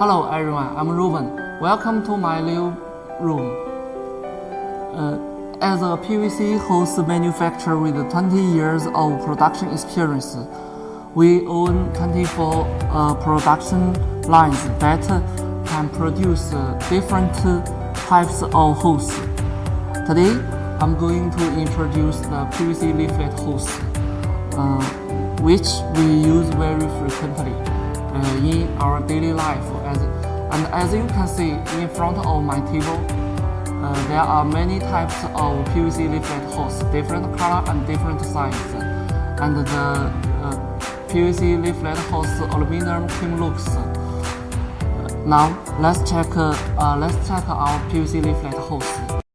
Hello everyone, I'm Ruben. Welcome to my new room. Uh, as a PVC hose manufacturer with 20 years of production experience, we own 24 uh, production lines that can produce uh, different types of hose. Today, I'm going to introduce the PVC layflat hose, uh, which we use very frequently in our daily life. As, and as you can see in front of my table, uh, there are many types of PVC layflat hose, different color and different size. And the uh, PVC layflat hose aluminum trim looks. Now let's check uh, let's check our PVC layflat hose.